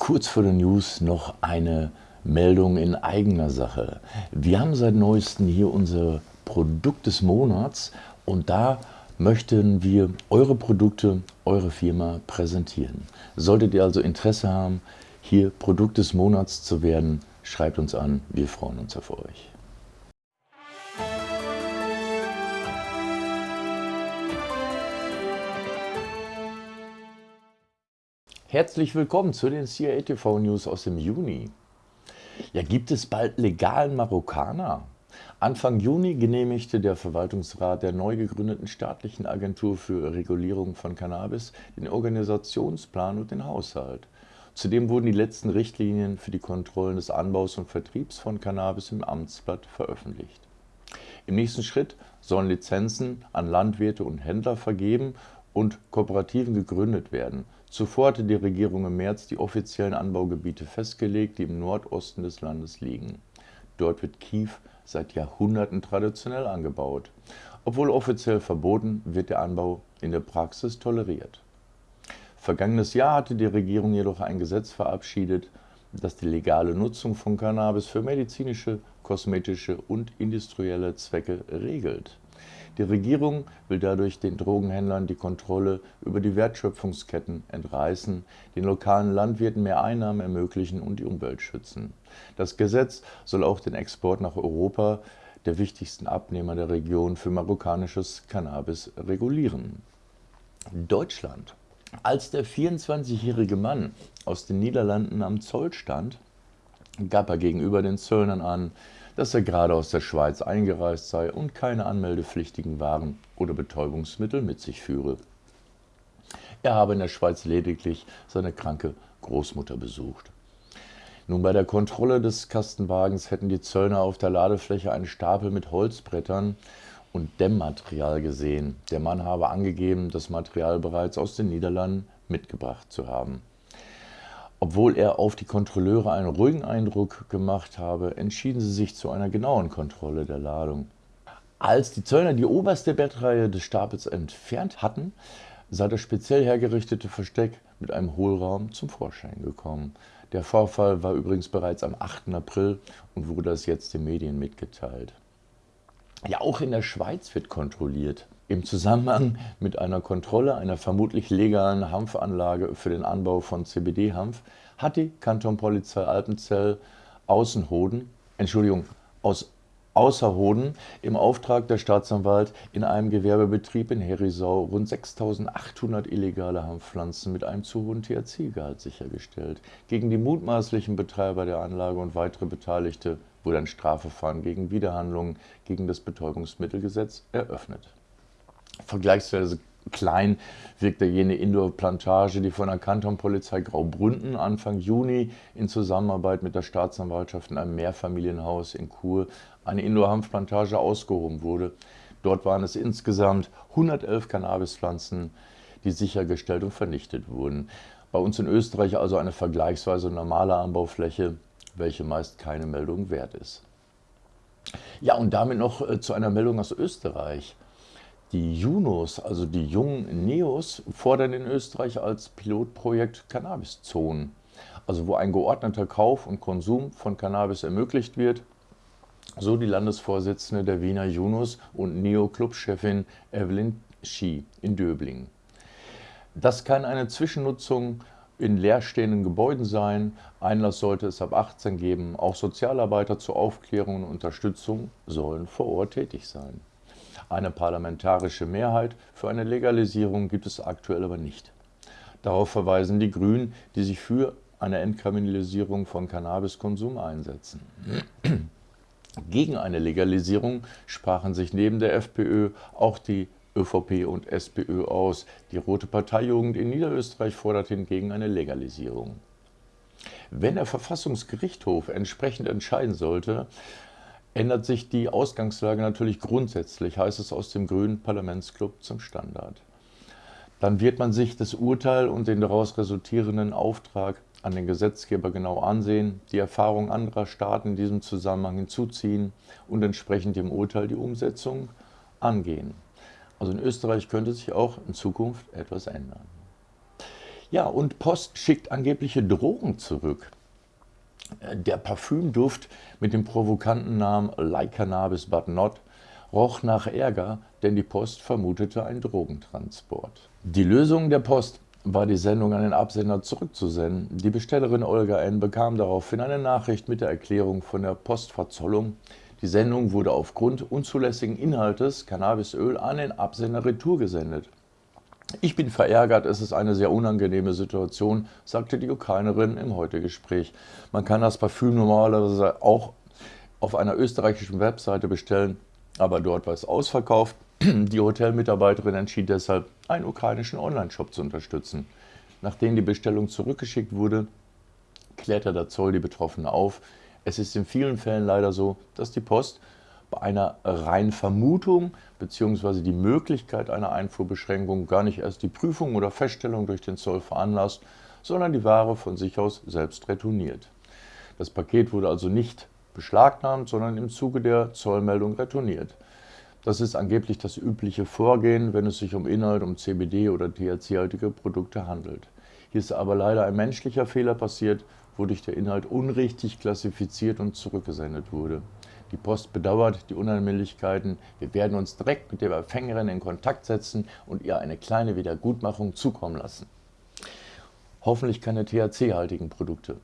Kurz vor den News noch eine Meldung in eigener Sache. Wir haben seit neuestem hier unser Produkt des Monats und da möchten wir eure Produkte, eure Firma präsentieren. Solltet ihr also Interesse haben, hier Produkt des Monats zu werden, schreibt uns an, wir freuen uns auf euch. Herzlich willkommen zu den CIA TV News aus dem Juni. Ja, gibt es bald legalen Marokkaner? Anfang Juni genehmigte der Verwaltungsrat der neu gegründeten staatlichen Agentur für Regulierung von Cannabis den Organisationsplan und den Haushalt. Zudem wurden die letzten Richtlinien für die Kontrollen des Anbaus und Vertriebs von Cannabis im Amtsblatt veröffentlicht. Im nächsten Schritt sollen Lizenzen an Landwirte und Händler vergeben und Kooperativen gegründet werden. Zuvor hatte die Regierung im März die offiziellen Anbaugebiete festgelegt, die im Nordosten des Landes liegen. Dort wird Kief seit Jahrhunderten traditionell angebaut. Obwohl offiziell verboten, wird der Anbau in der Praxis toleriert. Vergangenes Jahr hatte die Regierung jedoch ein Gesetz verabschiedet, das die legale Nutzung von Cannabis für medizinische, kosmetische und industrielle Zwecke regelt. Die Regierung will dadurch den Drogenhändlern die Kontrolle über die Wertschöpfungsketten entreißen, den lokalen Landwirten mehr Einnahmen ermöglichen und die Umwelt schützen. Das Gesetz soll auch den Export nach Europa, der wichtigsten Abnehmer der Region für marokkanisches Cannabis, regulieren. Deutschland. Als der 24-jährige Mann aus den Niederlanden am Zoll stand, gab er gegenüber den Zöllnern an, dass er gerade aus der Schweiz eingereist sei und keine anmeldepflichtigen Waren oder Betäubungsmittel mit sich führe. Er habe in der Schweiz lediglich seine kranke Großmutter besucht. Nun bei der Kontrolle des Kastenwagens hätten die Zöllner auf der Ladefläche einen Stapel mit Holzbrettern und Dämmmaterial gesehen. Der Mann habe angegeben, das Material bereits aus den Niederlanden mitgebracht zu haben. Obwohl er auf die Kontrolleure einen ruhigen Eindruck gemacht habe, entschieden sie sich zu einer genauen Kontrolle der Ladung. Als die Zöllner die oberste Bettreihe des Stapels entfernt hatten, sei das speziell hergerichtete Versteck mit einem Hohlraum zum Vorschein gekommen. Der Vorfall war übrigens bereits am 8. April und wurde das jetzt den Medien mitgeteilt. Ja, auch in der Schweiz wird kontrolliert. Im Zusammenhang mit einer Kontrolle einer vermutlich legalen Hanfanlage für den Anbau von CBD-Hanf hat die Kantonpolizei Alpenzell Außenhoden, Entschuldigung, aus Außerhoden im Auftrag der Staatsanwalt in einem Gewerbebetrieb in Herisau rund 6.800 illegale Hanfpflanzen mit einem zu hohen THC-Gehalt sichergestellt. Gegen die mutmaßlichen Betreiber der Anlage und weitere Beteiligte wurde ein Strafverfahren gegen Widerhandlungen gegen das Betäubungsmittelgesetz eröffnet vergleichsweise klein wirkte jene Indoor-Plantage, die von der Kantonpolizei Graubründen Anfang Juni in Zusammenarbeit mit der Staatsanwaltschaft in einem Mehrfamilienhaus in Chur eine Indoor-Hanfplantage ausgehoben wurde. Dort waren es insgesamt 111 Cannabispflanzen, die sichergestellt und vernichtet wurden. Bei uns in Österreich also eine vergleichsweise normale Anbaufläche, welche meist keine Meldung wert ist. Ja, und damit noch äh, zu einer Meldung aus Österreich. Die Junos, also die jungen Neos, fordern in Österreich als Pilotprojekt Cannabiszonen, also wo ein geordneter Kauf und Konsum von Cannabis ermöglicht wird, so die Landesvorsitzende der Wiener Junos und Neo-Clubchefin Evelyn Schie in Döbling. Das kann eine Zwischennutzung in leerstehenden Gebäuden sein. Einlass sollte es ab 18 geben. Auch Sozialarbeiter zur Aufklärung und Unterstützung sollen vor Ort tätig sein. Eine parlamentarische Mehrheit für eine Legalisierung gibt es aktuell aber nicht. Darauf verweisen die Grünen, die sich für eine Entkriminalisierung von Cannabiskonsum einsetzen. Gegen eine Legalisierung sprachen sich neben der FPÖ auch die ÖVP und SPÖ aus. Die Rote Parteijugend in Niederösterreich fordert hingegen eine Legalisierung. Wenn der Verfassungsgerichtshof entsprechend entscheiden sollte, ändert sich die Ausgangslage natürlich grundsätzlich, heißt es aus dem Grünen Parlamentsclub zum Standard. Dann wird man sich das Urteil und den daraus resultierenden Auftrag an den Gesetzgeber genau ansehen, die Erfahrung anderer Staaten in diesem Zusammenhang hinzuziehen und entsprechend dem Urteil die Umsetzung angehen. Also in Österreich könnte sich auch in Zukunft etwas ändern. Ja, und Post schickt angebliche Drogen zurück. Der Parfümduft mit dem provokanten Namen Like Cannabis But Not roch nach Ärger, denn die Post vermutete einen Drogentransport. Die Lösung der Post war die Sendung an den Absender zurückzusenden. Die Bestellerin Olga N. bekam daraufhin eine Nachricht mit der Erklärung von der Postverzollung. Die Sendung wurde aufgrund unzulässigen Inhaltes Cannabisöl an den Absender retour gesendet. Ich bin verärgert, es ist eine sehr unangenehme Situation, sagte die Ukrainerin im Heute-Gespräch. Man kann das Parfüm normalerweise auch auf einer österreichischen Webseite bestellen, aber dort war es ausverkauft. Die Hotelmitarbeiterin entschied deshalb, einen ukrainischen Online-Shop zu unterstützen. Nachdem die Bestellung zurückgeschickt wurde, klärte der Zoll die Betroffene auf. Es ist in vielen Fällen leider so, dass die Post bei einer reinen Vermutung bzw. die Möglichkeit einer Einfuhrbeschränkung gar nicht erst die Prüfung oder Feststellung durch den Zoll veranlasst, sondern die Ware von sich aus selbst retourniert. Das Paket wurde also nicht beschlagnahmt, sondern im Zuge der Zollmeldung retourniert. Das ist angeblich das übliche Vorgehen, wenn es sich um Inhalt, um CBD oder THC-haltige Produkte handelt. Hier ist aber leider ein menschlicher Fehler passiert, wodurch der Inhalt unrichtig klassifiziert und zurückgesendet wurde. Die Post bedauert die Unannehmlichkeiten. Wir werden uns direkt mit der Empfängerin in Kontakt setzen und ihr eine kleine Wiedergutmachung zukommen lassen. Hoffentlich keine THC-haltigen Produkte.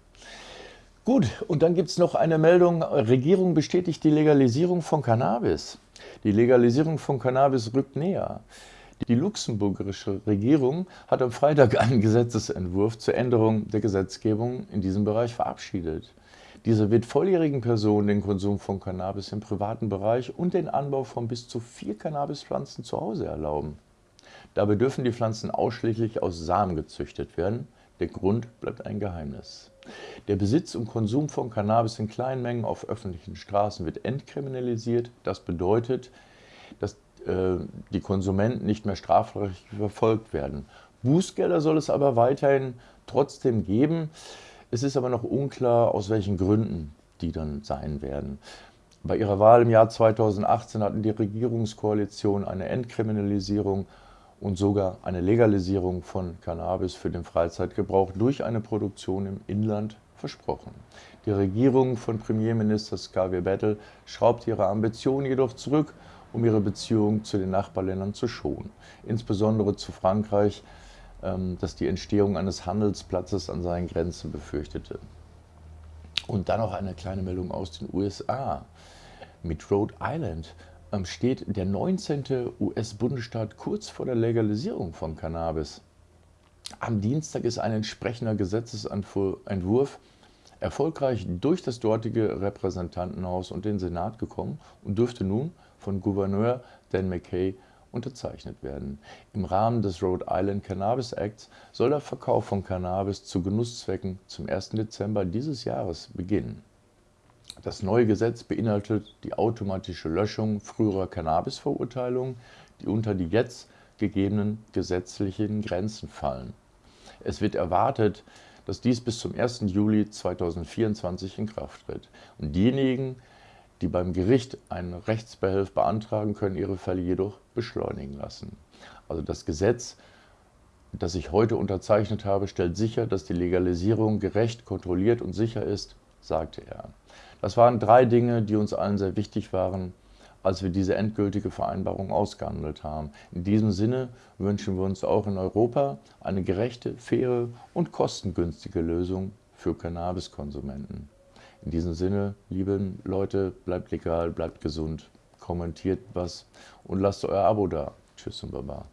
Gut, und dann gibt es noch eine Meldung, Regierung bestätigt die Legalisierung von Cannabis. Die Legalisierung von Cannabis rückt näher. Die luxemburgische Regierung hat am Freitag einen Gesetzesentwurf zur Änderung der Gesetzgebung in diesem Bereich verabschiedet. Dieser wird volljährigen Personen den Konsum von Cannabis im privaten Bereich und den Anbau von bis zu vier Cannabispflanzen zu Hause erlauben. Dabei dürfen die Pflanzen ausschließlich aus Samen gezüchtet werden. Der Grund bleibt ein Geheimnis. Der Besitz und Konsum von Cannabis in kleinen Mengen auf öffentlichen Straßen wird entkriminalisiert. Das bedeutet, dass äh, die Konsumenten nicht mehr strafrechtlich verfolgt werden. Bußgelder soll es aber weiterhin trotzdem geben. Es ist aber noch unklar, aus welchen Gründen die dann sein werden. Bei ihrer Wahl im Jahr 2018 hatten die Regierungskoalition eine Entkriminalisierung und sogar eine Legalisierung von Cannabis für den Freizeitgebrauch durch eine Produktion im Inland versprochen. Die Regierung von Premierminister Xavier Bettel schraubt ihre Ambitionen jedoch zurück, um ihre Beziehungen zu den Nachbarländern zu schonen, insbesondere zu Frankreich, ähm, das die Entstehung eines Handelsplatzes an seinen Grenzen befürchtete. Und dann noch eine kleine Meldung aus den USA. Mit Rhode Island ähm, steht der 19. US-Bundesstaat kurz vor der Legalisierung von Cannabis. Am Dienstag ist ein entsprechender Gesetzesentwurf erfolgreich durch das dortige Repräsentantenhaus und den Senat gekommen und dürfte nun von Gouverneur Dan McKay unterzeichnet werden. Im Rahmen des Rhode Island Cannabis Acts soll der Verkauf von Cannabis zu Genusszwecken zum 1. Dezember dieses Jahres beginnen. Das neue Gesetz beinhaltet die automatische Löschung früherer Cannabis-Verurteilungen, die unter die jetzt gegebenen gesetzlichen Grenzen fallen. Es wird erwartet, dass dies bis zum 1. Juli 2024 in Kraft tritt. Und diejenigen, die beim Gericht einen Rechtsbehelf beantragen, können ihre Fälle jedoch beschleunigen lassen. Also das Gesetz, das ich heute unterzeichnet habe, stellt sicher, dass die Legalisierung gerecht, kontrolliert und sicher ist, sagte er. Das waren drei Dinge, die uns allen sehr wichtig waren, als wir diese endgültige Vereinbarung ausgehandelt haben. In diesem Sinne wünschen wir uns auch in Europa eine gerechte, faire und kostengünstige Lösung für Cannabiskonsumenten. In diesem Sinne, liebe Leute, bleibt legal, bleibt gesund, kommentiert was und lasst euer Abo da. Tschüss und Baba.